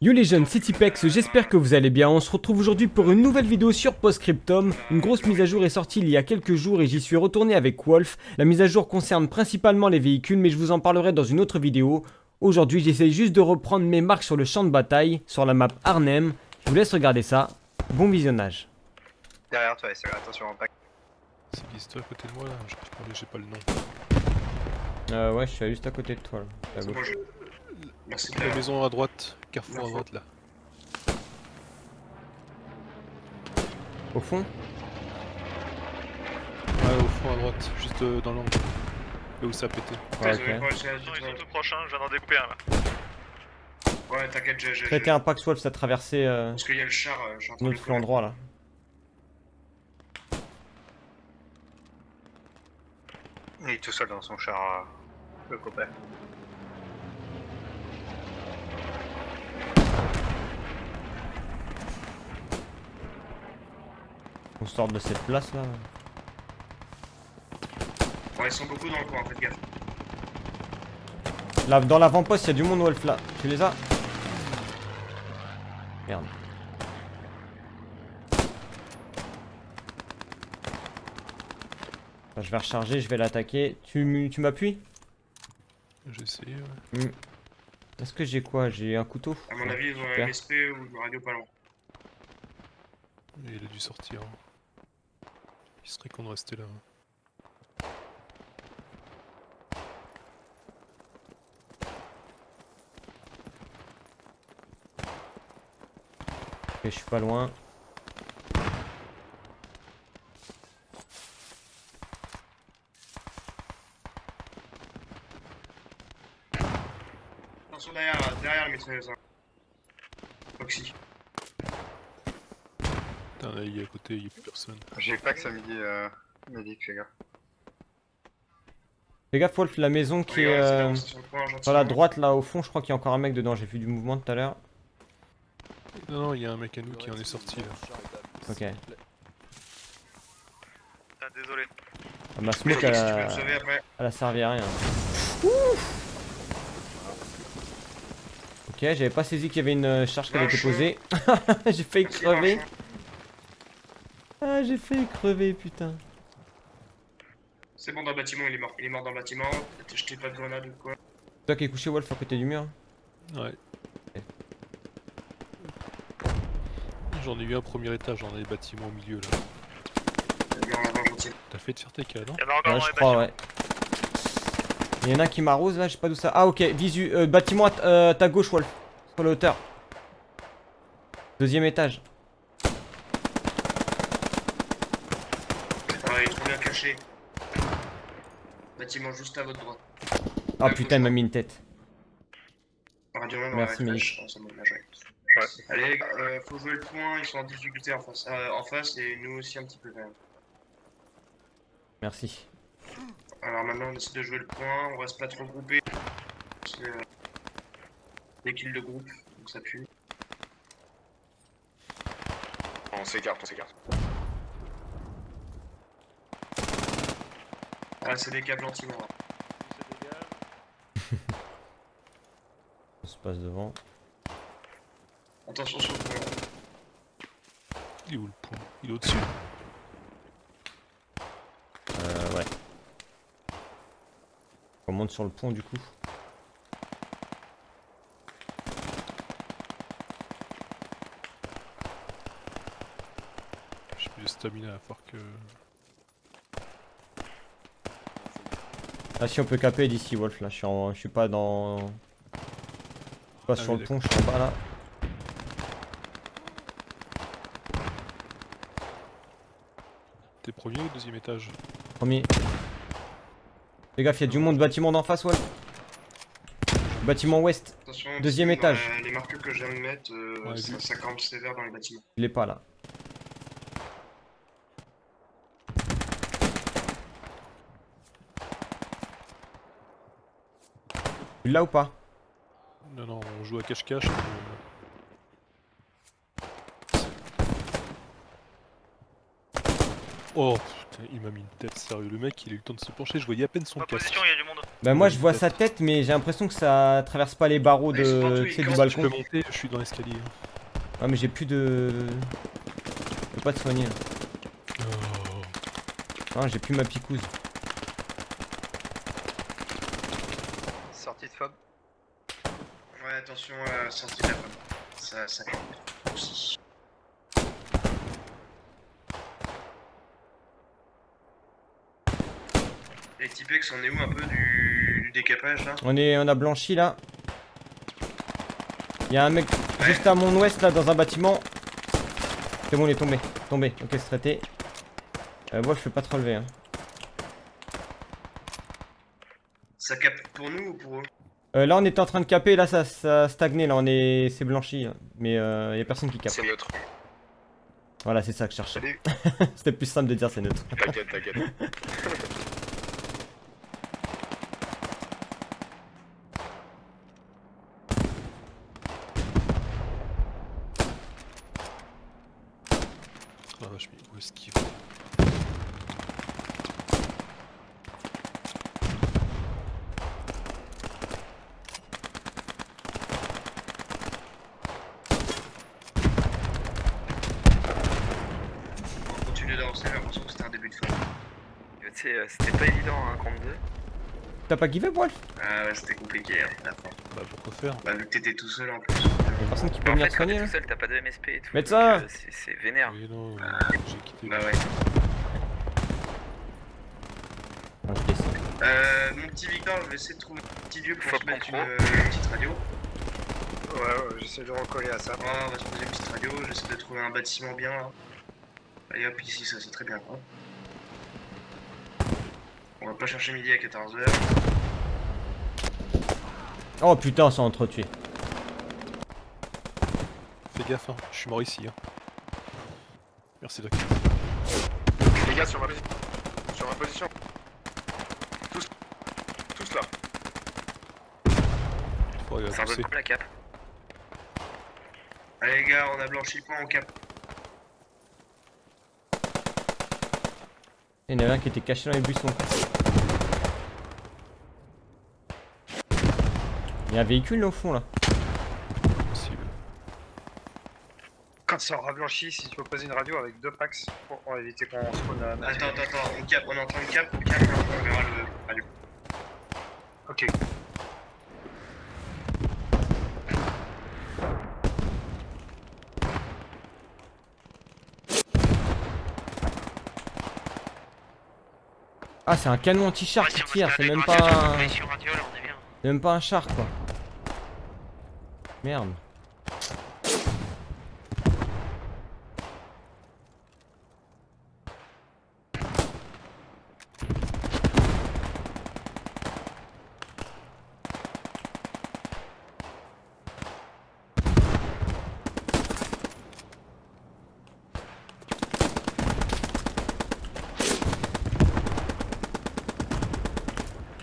Yo les jeunes, c'est Tipex, j'espère que vous allez bien. On se retrouve aujourd'hui pour une nouvelle vidéo sur Postscriptum. Une grosse mise à jour est sortie il y a quelques jours et j'y suis retourné avec Wolf. La mise à jour concerne principalement les véhicules, mais je vous en parlerai dans une autre vidéo. Aujourd'hui, j'essaie juste de reprendre mes marques sur le champ de bataille, sur la map Arnhem. Je vous laisse regarder ça. Bon visionnage. Derrière toi, c'est attention. C'est qui c'est toi à côté de moi là? J'ai pas le nom. Euh, ouais, je suis juste à côté de toi. Là, à C'est La maison à droite, carrefour à droite là. Au fond Ouais, au fond à droite, juste euh, dans l'angle. Là où ça a pété. Ouais, Désolé, ok. ouais, j'ai- Ils sont j'ai- tout proches, hein, je viens d'en découper un là. Ouais, t'inquiète, j'ai. j'ai- Traitez un Pax Wolf, ça a traversé euh, Parce qu'il y a le char, euh, de notre le flanc droit là. Il est tout seul dans son char, euh, le copain. On sort de cette place là. Ouais, ils sont beaucoup dans le coin, faites gaffe. Là, dans l'avant-poste, il y a du monde Wolf là. Tu les as Merde. Bah, je vais recharger, je vais l'attaquer. Tu, m'appuies J'ai essayé, ouais. Est-ce que j'ai quoi? J'ai un couteau? À mon avis, ils ont un MSP ou une radio pas loin. Mais il a dû sortir. hein. Il serait con de rester là. hein. Ok, je suis pas loin. Attention derrière, derrière le mitrailleuse. hein. Oxy. À côté, il y a plus personne. J'ai pas que ça midi, euh, médic, fais gaffe. Fais gaffe Wolf, la maison qui est euh, sur la droite là au fond, je crois qu'il y a encore un mec dedans. J'ai vu du mouvement tout à l'heure. Non, non, il y a un mec à nous qui en est sorti là. Ok. Ah, désolé. Ah, Ma smoke elle a, elle a servi à rien. Ok, j'avais pas saisi qu'il y avait une euh, charge qui avait été posée. j'ai failli crever. Ah, j'ai failli crever, putain. C'est bon, dans le bâtiment, il est mort. Il est mort dans le bâtiment. T'as jeté pas de grenade ou quoi Toi qui es couché Wolf à côté du mur. Ouais. J'en ai eu un premier étage dans les bâtiments au milieu là. Est. T'as fait de faire tes cas, non Il y en a encore Ouais, dans je les crois, bâtiments. ouais. Il y en a un qui m'arrose là, je sais pas d'où ça. Ah, ok, visu. euh, bâtiment à, euh, à ta gauche, Wolf. Sur la hauteur. Deuxième étage. Ouais, il bien caché. Bâtiment juste à votre droite. Ah Ouais, putain, il m'a mis une tête. Radio même, Merci. Oh, ouais. Allez, euh, faut jouer le point, ils sont en difficulté en face, euh, en face et nous aussi un petit peu quand même. Merci. Alors maintenant on essaie de jouer le point, on reste pas trop groupé. C'est euh, des kills de groupe, donc ça pue. On s'écarte, on s'écarte. Ah c'est des câbles anti-mort. On se passe devant. Attention sur le point. Il est où le point? Il est au-dessus? Euh, ouais. On monte sur le pont du coup. J'ai plus de stamina à part que. Ah si on peut caper d'ici Wolf là, je suis, en... je suis pas dans... Je suis pas Ah sur le pont, je suis en bas là. T'es premier ou deuxième étage Premier. Fais gaffe, il y a du monde, bâtiment d'en face Wolf. Bâtiment ouest, Attention, Deuxième étage. les marqueurs que je viens de mettre, euh, Ouais, ça campe sévère dans les bâtiments. il est pas là. L'as ou pas Non, non, on joue à cache-cache. euh, Oh putain, il m'a mis une tête, sérieux. Le mec, il a eu le temps de se pencher, je voyais à peine son casque. position, il y a du monde. Bah moi je vois sa tête mais j'ai l'impression que ça traverse pas les barreaux de, ils tu sais, du campent, Je balcon. peux monter, je suis dans l'escalier. Ouais mais j'ai plus de... Je peux pas te soigner là. Oh. Non j'ai plus ma picouse. Sortie de fob. Ouais, attention à la sortie de la pomme. Ça, ça aussi. Et Tipex, on est où un peu du, du décapage là On est, on a blanchi là. Il y a un mec juste à mon ouest là dans un bâtiment. C'est bon il est tombé. Tombé. Ok c'est traité. Euh, moi je peux pas te relever. Hein. Ça capte pour nous ou pour eux? Euh, là on était en train de caper, là ça, ça stagnait, là on est... c'est blanchi. là. Mais euh, y a personne qui capte. C'est neutre. Voilà c'est ça que je cherchais. C'était plus simple de dire c'est neutre. T'inquiète, t'inquiète. Ah vache, mais où est-ce qu'il va On va continuer d'avancer, j'ai l'impression que c'était un début de fin. Tu sais, euh, c'était pas évident hein, contre deux. T'as pas give up Wolf? Ah ouais, c'était compliqué hein, fin. Bah pourquoi faire? Bah, vu que t'étais tout seul en plus. Y'a personne qui peut En venir te quand soigner t'es tout seul, t'as pas de MSP et tout. Médecin euh, c'est- vénère. Oui, non, j'ai quitté. Bah ouais. Euh, mon petit Victor, je vais essayer de trouver un petit lieu pour Faut se mettre une, euh, une petite radio. Ouais, ouais, j'essaie de recoller à ça. Ah, on va se poser une petite radio, j'essaie de trouver un bâtiment bien là. Allez hop, ici ça c'est très bien quoi. On va pas chercher midi à 14h. Oh putain, on s'est entretué. Fais gaffe, hein. je suis mort ici. Hein. Merci Doc. Les gars, sur ma position. Sur ma position. Tous. Tous là. Il faudrait Ça pousser. la cape. Allez les gars, on a blanchi le point, on cap. Il y en avait un qui était caché dans les buissons. Il y a un véhicule là au fond là. Possible. Quand ça aura blanchi, si tu peux poser une radio avec deux packs pour, pour éviter qu'on spawn à Attends, attends, attends, on cap, on est en train de cap, on cap, on verra le radio. Ok. Ah c'est un canon anti-char qui tire, c'est même pas un... C'est même pas un char quoi. Merde.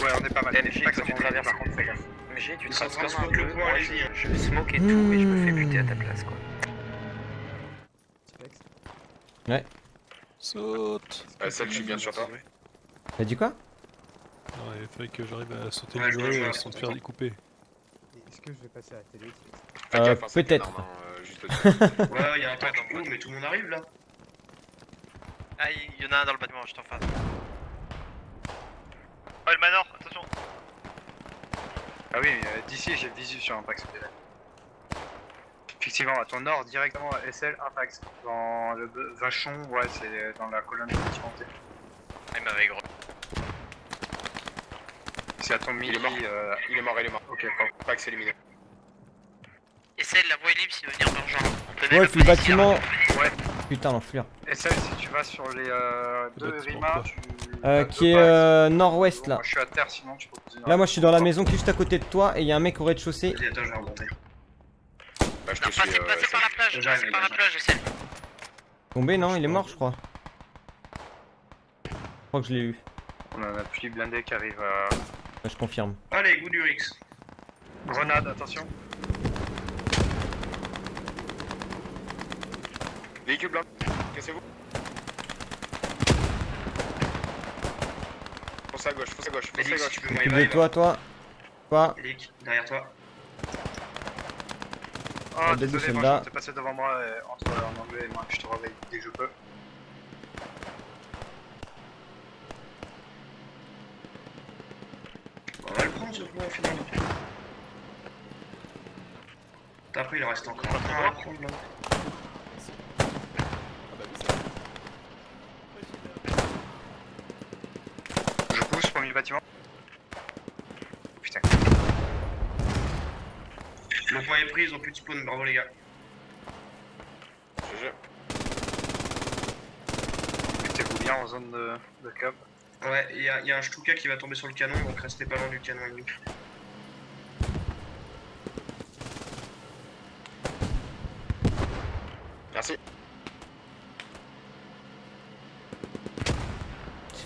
Ouais, on est pas mal. Pas quand tu comment on est, traverses par contre, fais MJ, tu traces comme un le bleu. Moi, allez-y, hein. je, je smoke et tout, et je me fais buter à ta place, quoi. Saute Euh, celle, je suis bien sur toi. T'as dit quoi? Non, il fallait que j'arrive à sauter Ouais, le je muret vois, euh, je sans te faire découper. Est-ce que je vais passer à la télé? Euh, hein, peut-être. hein, euh. Ouais, il y a un tank qui court, mais tout le monde arrive là. Ah, il y en a un dans le bâtiment, je t'en face. Oh, le manor. Ah oui, mais, euh, d'ici j'ai le visu sur supplémentaire. Effectivement, à ton nord, directement à SL, pack. Dans le vachon, ouais, c'est dans la colonne. Ah, il m'avait gros. C'est à ton midi. Il est mort. euh, Il est mort, il est mort. Ok, éliminé. Essaye la voie est libre s'il veut venir genre. Même Wolf, le bâtiment Ouais. Putain l'enflure. SL, si tu vas sur les euh, deux bâtiment, Rima, quoi. tu. Euh, qui est euh, nord-ouest là. Moi, je suis à terre, sinon tu peux poser Là moi je suis dans la maison qui est juste à côté de toi et il y a un mec au rez-de-chaussée. Vas-y, attends, je vais remonter. Bah, je Non, te suis. passez, euh, passez par la plage, passez par la plage, essaye. Tombé non, il est mort je crois. Je crois que je l'ai eu. On a un appui blindé qui arrive à. Ouais, je confirme. Allez, goût du Rix. Grenade, attention. Véhicule blanc. Foncez à gauche, foncez à gauche, foncez à Félix, gauche. tu peux me Occupe de revive. toi, toi. Toi. Félix, derrière toi. Oh, désolé, moi je passé devant moi euh, entre en anglais et moi, je te réveille dès que je peux. On va le prendre ce point au final. Après, il en reste encore un à prendre là. Je pousse, premier bâtiment. Putain. Le point est pris, ils ont plus de spawn, bravo les gars. GG. Mettez-vous bien en zone de, de cap. Ouais, il y, a- il y a un Stuka qui va tomber sur le canon, donc restez pas loin du canon ennemi.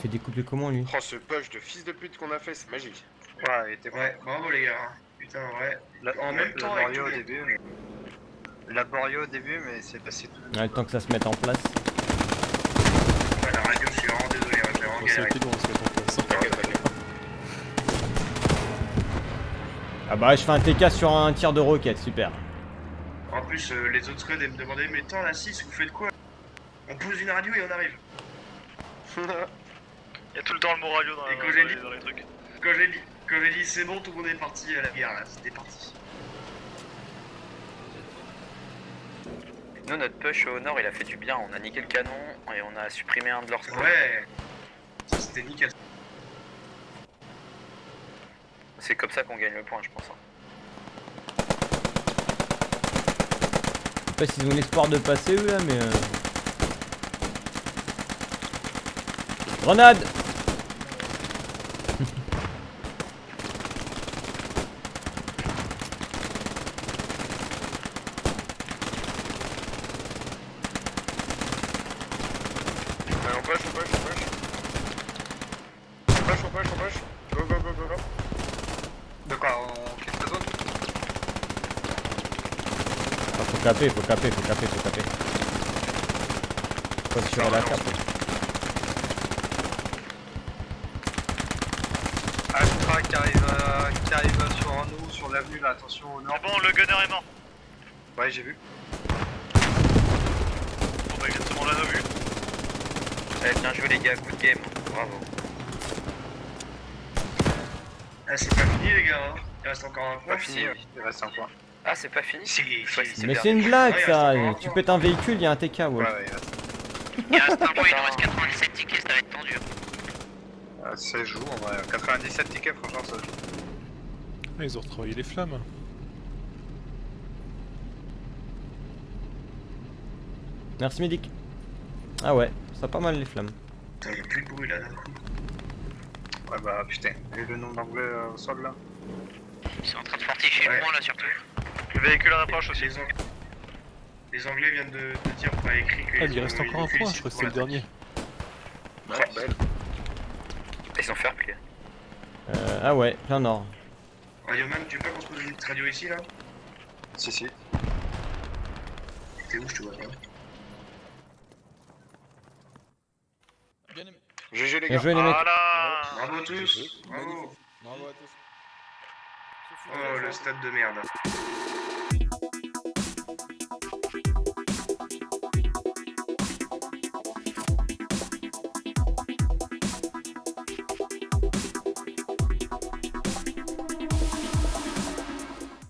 Fait découper comment lui Oh, ce push de fils de pute qu'on a fait, c'est magique. Ouais, il était Ouais, bravo les gars. Putain, ouais. La- En même temps laborieux au début, mais... Laborieux au début, mais c'est passé tout. Ouais, le temps que ça se mette en place. Ouais, la radio, je suis vraiment désolé, hein, vraiment se en place. T'inquiète, t'inquiète. Ah bah, je fais un TK sur un tir de roquette, super. En plus, euh, les autres squads, ils me demandaient, mais attends, la 6, vous faites quoi? On pose une radio et on arrive. Il y a tout le temps le mot radio dans, Et dans quand j'ai les- dit- dans les trucs. Quand j'ai dit, quand j'ai dit c'est bon, tout le monde est parti à la guerre là, c'était parti. Nous, notre push au nord, il a fait du bien. On a niqué le canon et on a supprimé un de leurs squads. Ouais, ça c'était nickel. C'est comme ça qu'on gagne le point, je pense. hein. Je sais pas s'ils ont l'espoir de passer eux là, mais. Euh... Grenade on push, on push, on push. On push, on push, on push. De quoi On quitte la zone Ah, Faut caper, faut caper, faut caper, faut caper. Faut assurer la cape. Ah, je crois qui arrive, euh, qui arrive sur nous, sur l'avenue là, attention au nord. C'est bon, le gunner est mort. Ouais, j'ai vu. Bon bah exactement là, nos vues. Eh, bien joué les gars, good game. Bravo. Ah, c'est pas fini les gars, hein. il reste encore un point. Pas fini, oui. Il reste un point. Ah, c'est pas fini? Si, Mais c'est une blague Ouais, ça Tu pètes un véhicule, il y a un TK, Ouais, Wolf. ouais, il reste. Il reste un point, il nous reste 97 tickets, ça va être tendu. Euh, ça joue, en vrai. 97 tickets, franchement, ça joue. Ah, ils ont retravaillé les flammes. Merci Médic. Ah ouais, ça a pas mal les flammes. Putain, y'a plus de bruit là d'un coup. Ouais, bah putain, et le nom d'anglais euh, au sol là Ils sont en train de fortifier Ouais. le point là surtout. Le véhicule approche aussi. Les, Ang- les Anglais viennent de, de dire par écrit que. Ah, il reste encore un point, je crois que c'est le dernier. Ouais, belle. Ils ont play. Euh, ah ouais, plein nord. Radioman, tu veux pas qu'on se pose une radio ici là? Si, si. T'es où je te vois pas GG les Bien gars. joué les mecs. Voilà Bravo à tous Bravo Bravo à tous. Oh le stade de merde